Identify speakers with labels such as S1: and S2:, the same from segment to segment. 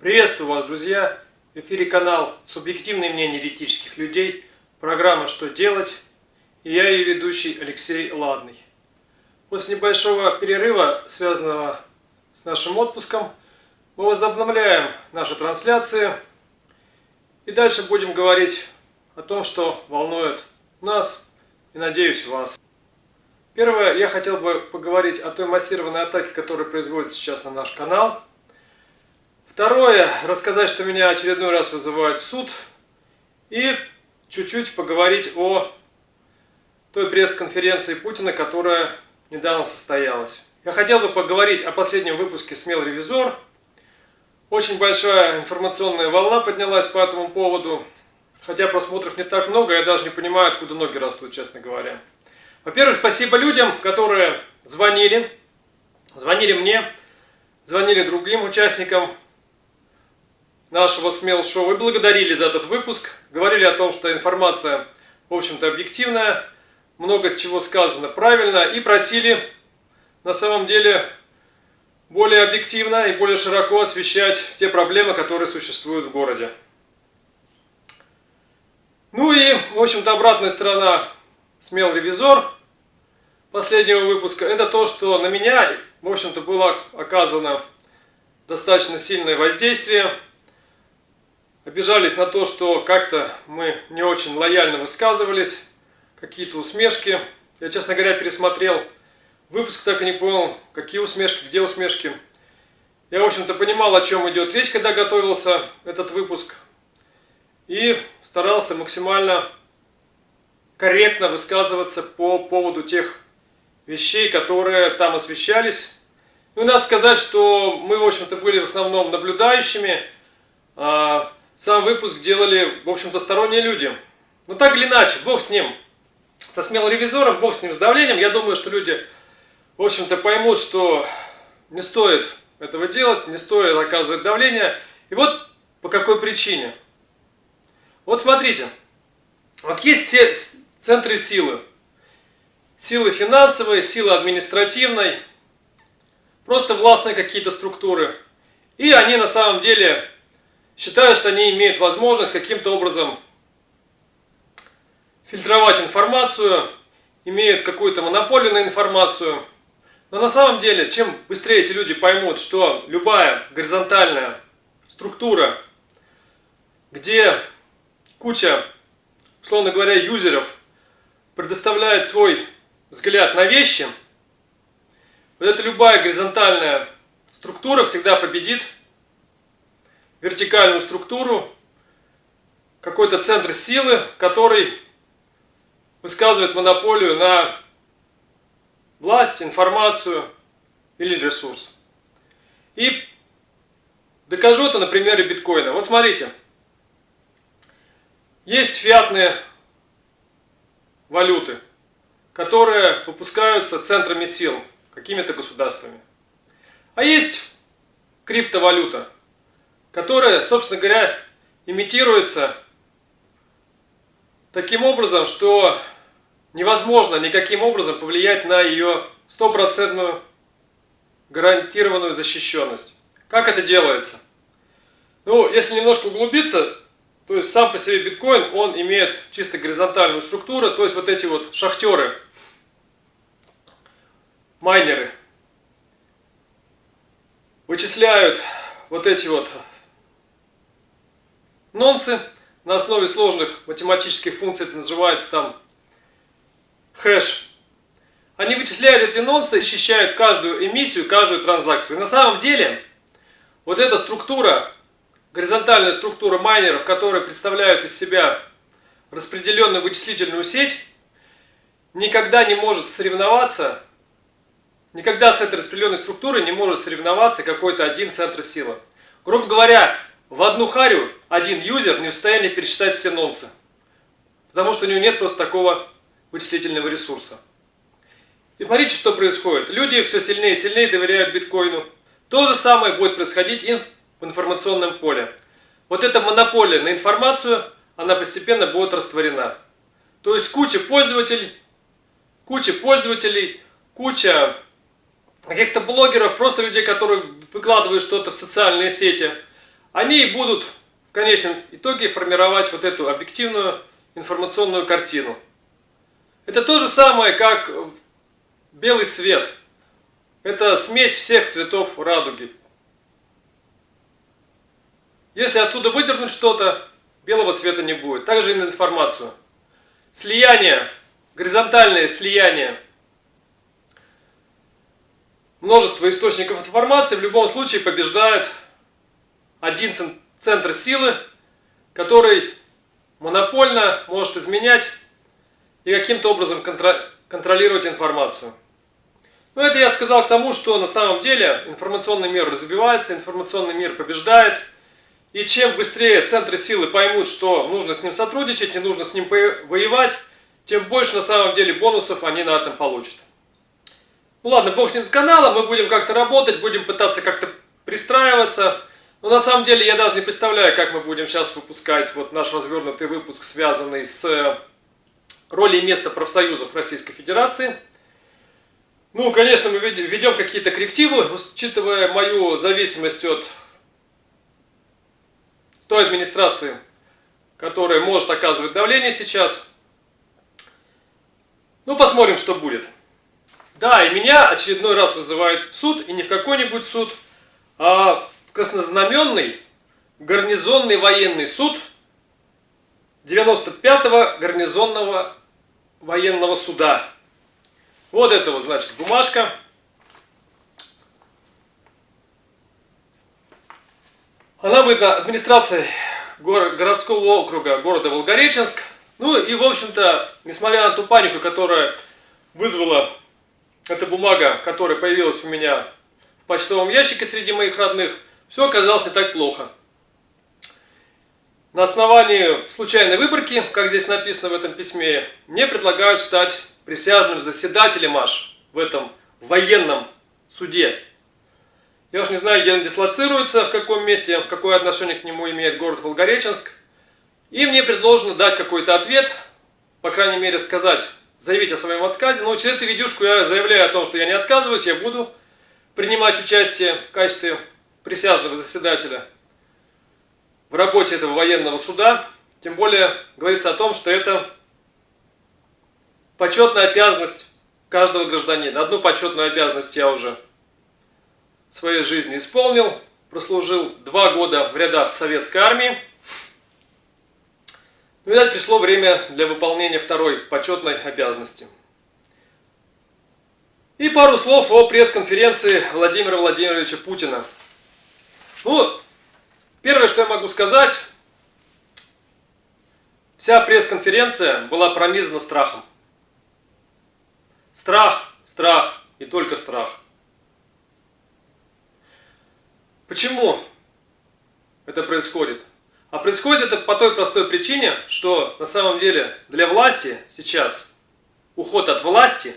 S1: Приветствую вас, друзья! В эфире канал «Субъективное мнение еретических людей», программа «Что делать?» и я ее ведущий Алексей Ладный. После небольшого перерыва, связанного с нашим отпуском, мы возобновляем наши трансляции и дальше будем говорить о том, что волнует нас и, надеюсь, вас. Первое, я хотел бы поговорить о той массированной атаке, которая производится сейчас на наш канал – Второе, рассказать, что меня очередной раз вызывают в суд. И чуть-чуть поговорить о той пресс-конференции Путина, которая недавно состоялась. Я хотел бы поговорить о последнем выпуске «Смел ревизор». Очень большая информационная волна поднялась по этому поводу. Хотя просмотров не так много, я даже не понимаю, откуда ноги растут, честно говоря. Во-первых, спасибо людям, которые звонили. Звонили мне, звонили другим участникам нашего смел шоу и благодарили за этот выпуск. Говорили о том, что информация, в общем-то, объективная, много чего сказано правильно и просили на самом деле более объективно и более широко освещать те проблемы, которые существуют в городе. Ну и, в общем-то, обратная сторона «Смел ревизор» последнего выпуска – это то, что на меня, в общем-то, было оказано достаточно сильное воздействие – обижались на то, что как-то мы не очень лояльно высказывались, какие-то усмешки. Я, честно говоря, пересмотрел выпуск, так и не понял, какие усмешки, где усмешки. Я, в общем-то, понимал, о чем идет речь, когда готовился этот выпуск. И старался максимально корректно высказываться по поводу тех вещей, которые там освещались. Ну, надо сказать, что мы, в общем-то, были в основном наблюдающими, а, сам выпуск делали, в общем-то, сторонние люди. Но так или иначе, бог с ним. Со смелым ревизором, бог с ним, с давлением. Я думаю, что люди, в общем-то, поймут, что не стоит этого делать, не стоит оказывать давление. И вот по какой причине. Вот смотрите, вот есть все центры силы. Силы финансовой, силы административной, просто властные какие-то структуры. И они на самом деле считают, что они имеют возможность каким-то образом фильтровать информацию, имеют какую-то монополию на информацию. Но на самом деле, чем быстрее эти люди поймут, что любая горизонтальная структура, где куча, условно говоря, юзеров предоставляет свой взгляд на вещи, вот эта любая горизонтальная структура всегда победит вертикальную структуру, какой-то центр силы, который высказывает монополию на власть, информацию или ресурс. И докажу это на примере биткоина. Вот смотрите, есть фиатные валюты, которые выпускаются центрами сил, какими-то государствами. А есть криптовалюта, которая, собственно говоря, имитируется таким образом, что невозможно никаким образом повлиять на ее стопроцентную гарантированную защищенность. Как это делается? Ну, если немножко углубиться, то есть сам по себе биткоин, он имеет чисто горизонтальную структуру, то есть вот эти вот шахтеры, майнеры, вычисляют вот эти вот нонсы на основе сложных математических функций, это называется там хэш. Они вычисляют эти нонсы и каждую эмиссию, каждую транзакцию. И на самом деле, вот эта структура, горизонтальная структура майнеров, которые представляют из себя распределенную вычислительную сеть, никогда не может соревноваться, никогда с этой распределенной структурой не может соревноваться какой-то один центр силы. Грубо говоря, в одну харю один юзер не в состоянии пересчитать все нонсы. Потому что у него нет просто такого вычислительного ресурса. И смотрите, что происходит. Люди все сильнее и сильнее доверяют биткоину. То же самое будет происходить и в информационном поле. Вот эта монополия на информацию, она постепенно будет растворена. То есть куча пользователей, куча пользователей, куча каких-то блогеров, просто людей, которые выкладывают что-то в социальные сети – они будут в конечном итоге формировать вот эту объективную информационную картину. Это то же самое, как белый свет. Это смесь всех цветов радуги. Если оттуда выдернуть что-то, белого цвета не будет. Также и на информацию. Слияние, горизонтальное слияние множество источников информации в любом случае побеждает один центр силы, который монопольно может изменять и каким-то образом контролировать информацию. Но это я сказал к тому, что на самом деле информационный мир развивается, информационный мир побеждает. И чем быстрее центры силы поймут, что нужно с ним сотрудничать, не нужно с ним воевать, тем больше на самом деле бонусов они на этом получат. Ну ладно, бог с ним с каналом, мы будем как-то работать, будем пытаться как-то пристраиваться. Но на самом деле я даже не представляю, как мы будем сейчас выпускать вот наш развернутый выпуск, связанный с э, ролью и места профсоюзов Российской Федерации. Ну, конечно, мы ведем какие-то коррективы, учитывая мою зависимость от той администрации, которая может оказывать давление сейчас. Ну, посмотрим, что будет. Да, и меня очередной раз вызывают в суд, и не в какой-нибудь суд, а краснознаменный гарнизонный военный суд 95-го гарнизонного военного суда. Вот это вот, значит, бумажка. Она выдана администрацией городского округа города Волгореченск. Ну и, в общем-то, несмотря на ту панику, которая вызвала эта бумага, которая появилась у меня в почтовом ящике среди моих родных, все оказалось не так плохо. На основании случайной выборки, как здесь написано в этом письме, мне предлагают стать присяжным заседателем аж в этом военном суде. Я уж не знаю, где он дислоцируется, в каком месте, какое отношение к нему имеет город Волгореченск. И мне предложено дать какой-то ответ, по крайней мере сказать, заявить о своем отказе. Но через эту видюшку я заявляю о том, что я не отказываюсь, я буду принимать участие в качестве присяжного заседателя в работе этого военного суда. Тем более говорится о том, что это почетная обязанность каждого гражданина. Одну почетную обязанность я уже в своей жизни исполнил. Прослужил два года в рядах советской армии. Ну, видать, пришло время для выполнения второй почетной обязанности. И пару слов о пресс-конференции Владимира Владимировича Путина. Ну, первое, что я могу сказать, вся пресс-конференция была пронизана страхом. Страх, страх и только страх. Почему это происходит? А происходит это по той простой причине, что на самом деле для власти сейчас уход от власти,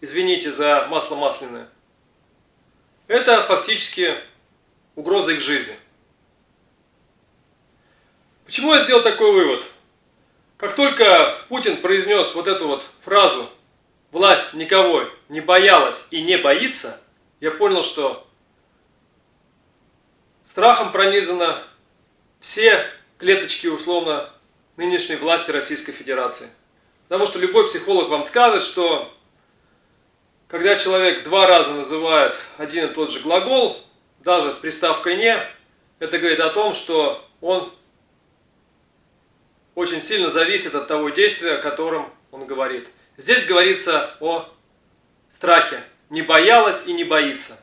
S1: извините за масло масляное, это фактически угроза их жизни. Почему я сделал такой вывод? Как только Путин произнес вот эту вот фразу «власть никого не боялась и не боится», я понял, что страхом пронизано все клеточки, условно, нынешней власти Российской Федерации. Потому что любой психолог вам скажет, что когда человек два раза называет один и тот же глагол, даже приставкой «не», это говорит о том, что он очень сильно зависит от того действия, о котором он говорит. Здесь говорится о страхе. Не боялась и не боится.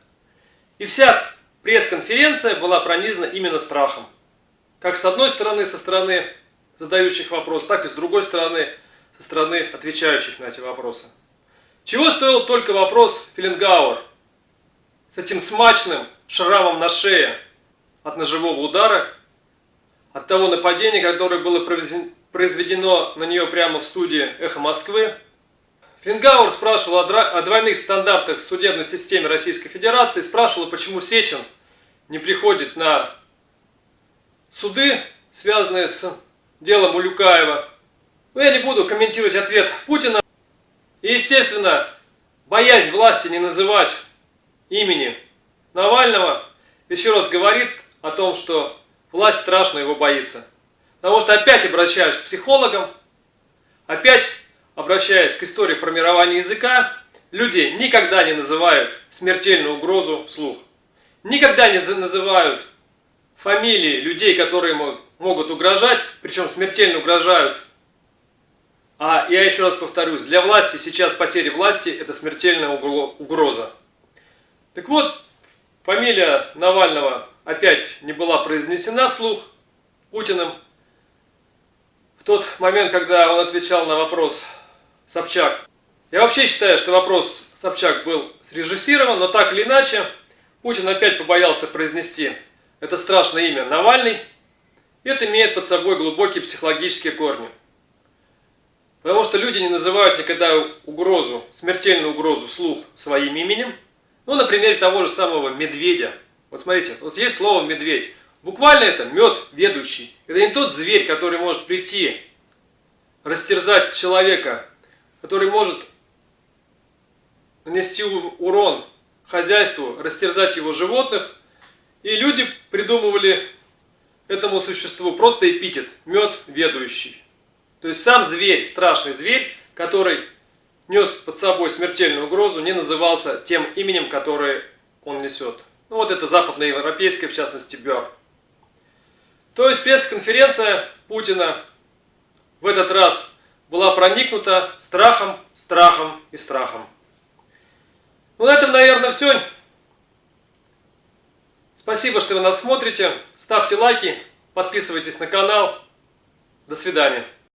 S1: И вся пресс-конференция была пронизана именно страхом. Как с одной стороны, со стороны задающих вопрос, так и с другой стороны, со стороны отвечающих на эти вопросы. Чего стоил только вопрос Филингауэр с этим смачным шрамом на шее от ножевого удара, от того нападения, которое было произведено на нее прямо в студии «Эхо Москвы». Филингауэр спрашивал о двойных стандартах в судебной системе Российской Федерации, спрашивал, почему Сечин не приходит на суды, связанные с делом Улюкаева. Но я не буду комментировать ответ Путина. И, естественно, боязнь власти не называть имени Навального еще раз говорит о том, что власть страшно его боится. Потому что опять обращаюсь к психологам, опять обращаясь к истории формирования языка, люди никогда не называют смертельную угрозу вслух. Никогда не называют фамилии людей, которые могут угрожать, причем смертельно угрожают. А я еще раз повторюсь, для власти сейчас потеря власти – это смертельная угроза. Так вот, фамилия Навального опять не была произнесена вслух Путиным. В тот момент, когда он отвечал на вопрос Собчак. Я вообще считаю, что вопрос Собчак был срежиссирован, но так или иначе, Путин опять побоялся произнести это страшное имя Навальный. Это имеет под собой глубокие психологические корни. Потому что люди не называют никогда угрозу, смертельную угрозу вслух своим именем. Ну, на примере того же самого медведя. Вот смотрите, вот есть слово медведь. Буквально это мед ведущий. Это не тот зверь, который может прийти, растерзать человека, который может нанести урон хозяйству, растерзать его животных. И люди придумывали этому существу просто эпитет – мед ведущий. То есть сам зверь, страшный зверь, который нес под собой смертельную угрозу, не назывался тем именем, которое он несет. Ну вот это западноевропейское, в частности, Бер. То есть пресс-конференция Путина в этот раз была проникнута страхом, страхом и страхом. Ну на этом, наверное, все. Спасибо, что вы нас смотрите. Ставьте лайки, подписывайтесь на канал. До свидания.